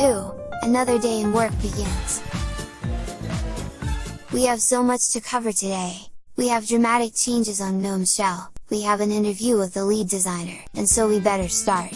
Ew, another day in work begins! We have so much to cover today! We have dramatic changes on GNOME Shell, we have an interview with the lead designer, and so we better start!